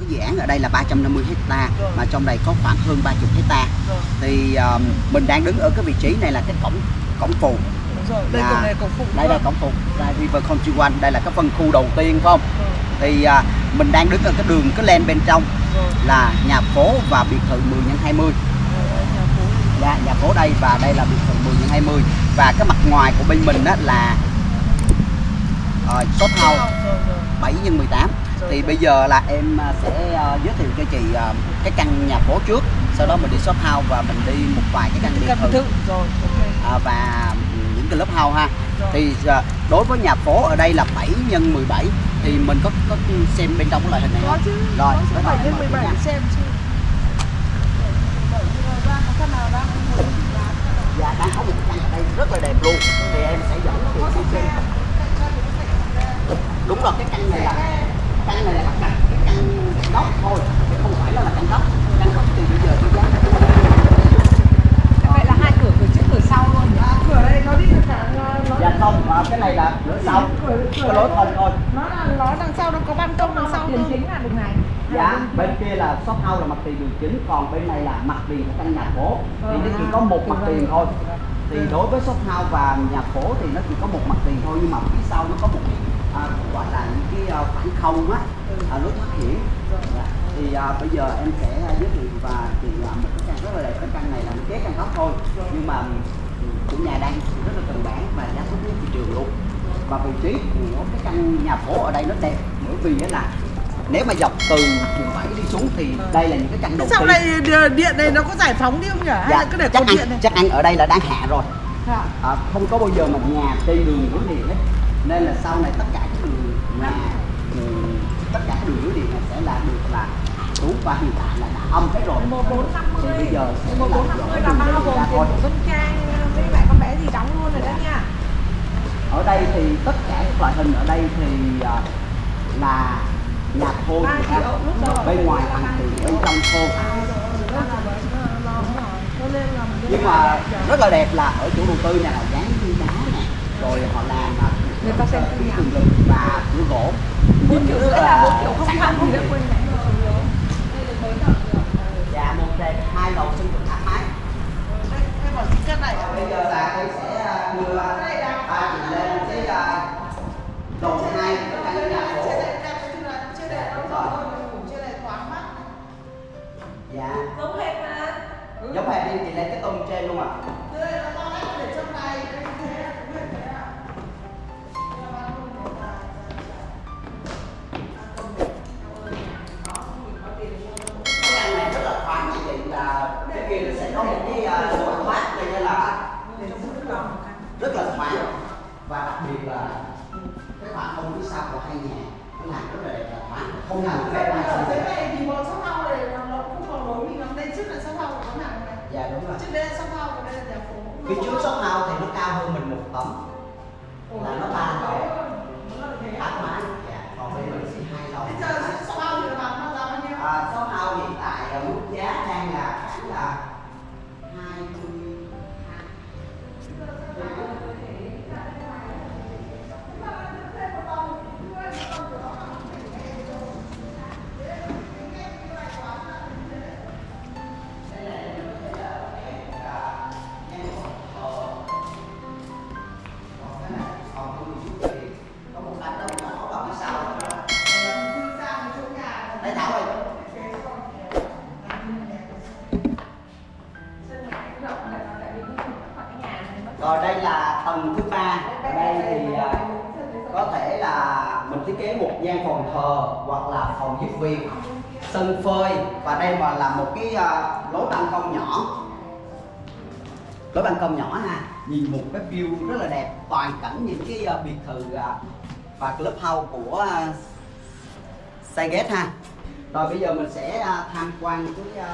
cái dự án ở đây là 350 hecta mà trong đây có khoảng hơn 30 hecta thì um, mình đang đứng ở cái vị trí này là cái cổng cổng phụ rồi. Đây Là- cổng này cổng phụ. đây là cổng phụ ra River Country One đây là cái phân khu đầu tiên phải không thì à, mình đang đứng ở cái đường cái len bên trong rồi. là nhà phố và biệt thự 10 x 20 Rồi, đây nhà phố. dạ, nhà phố đây và đây là biệt thự 10 x 20 và cái mặt ngoài của bên mình đó là uh, shop house Rồi, rồi. 7 x 18 Rồi, thì bây giờ là em à, sẽ à, giới thiệu cho chị à, cái căn nhà phố trước sau đó mình đi shop house và mình đi một vài cái căn biệt thự à, và những cái lớp house ha thì à, đối với nhà phố ở đây là 7 x 17 thì mình có có xem bên trong cái loại hình này không? chứ. Rồi, có cái số này 7 đến mời chị 17 nha. để xem chứ. 17 thì ra có căn nào đang muốn bán. Dạ đang có một căn ở đây rất là đẹp luôn thì em sẽ dẫn chị đi xem đúng rồi cái căn này là căn này là lắp đặt cái căn góc thôi chứ không phải là, là căn góc căn góc thì bây giờ cái giá Vậy là hai cửa cửa trước cửa sau luôn. À, cửa đây nó đi được cả nó dạ không à, cái này là lửa sau cửa cái lối thông thôi. Nó là nó đằng sau nó có ban công đằng sau Tiền cơ. chính là đường này. dạ. Bên kia là shop house là mặt tiền đường chính còn bên này là mặt tiền của căn nhà phố thì nó chỉ có một mặt tiền thôi. Thì đối với shop house và nhà phố thì nó chỉ có một mặt tiền thôi nhưng mà phía sau nó có một cái à, gọi là những cái à, khoảng không á à, lối thoát hiểm. Dạ. thì à, bây giờ em sẽ à, giới thiệu và thì à, một cái căn rất là đẹp. Cái căn này là một kế căn góc thôi. Nhưng mà ừ, chủ nhà đang rất là cần bán và giá tốt nhất thị trường luôn và vị trí của cái căn nhà phố ở đây nó đẹp bởi vì là nếu mà dọc từ quận 7 đi xuống thì đây là những cái căn đầu Sau tiên này điện này nó có giải phóng đi không nhỉ? Hay là cứ để chắc điện này? chắc ăn ở đây là đang hạ rồi Dạ. à, không có bao giờ mà nhà trên đường dưới điện hết nên là sau này tất cả các đường nhà ừ, tất cả các đường dưới điện này sẽ là được là xuống và hiện tại là đã âm hết rồi 1450. thì bây giờ sẽ là 1450 là đường bao ra gồm tiền thôi của Vân Trang với lại con bé gì đóng luôn rồi đó nha. ở đây thì tất cả các loại hình ở đây thì à, là nhà thô Ba chị ha. triệu, lúc đầu bên ngoài tiền triệu. bên trong thô. Cho nên là mình nhưng mà rất là đẹp là ở chủ đầu tư này là dán đá nè rồi họ làm Người ta xem cái tường lực và cửa gỗ. Bốn triệu là bốn triệu không không gì đó quên dạ một đẹp biệt là cái khoảng không phía sau của hai nhà nó làm rất là đẹp thoáng không làm phép ai không thể dạ đúng rồi. Phía trước shop house thì nó cao hơn mình một tấm là nó ba lầu thoáng mái là thứ ba. Ở đây thì à, có thể là mình thiết kế một gian phòng thờ hoặc là phòng giúp việc, sân phơi và đây mà là một cái à, lối ban công nhỏ. Lối ban công nhỏ ha, nhìn một cái view rất là đẹp, toàn cảnh những cái à, biệt thự và và clubhouse của uh, ha. Rồi bây giờ mình sẽ tham quan cái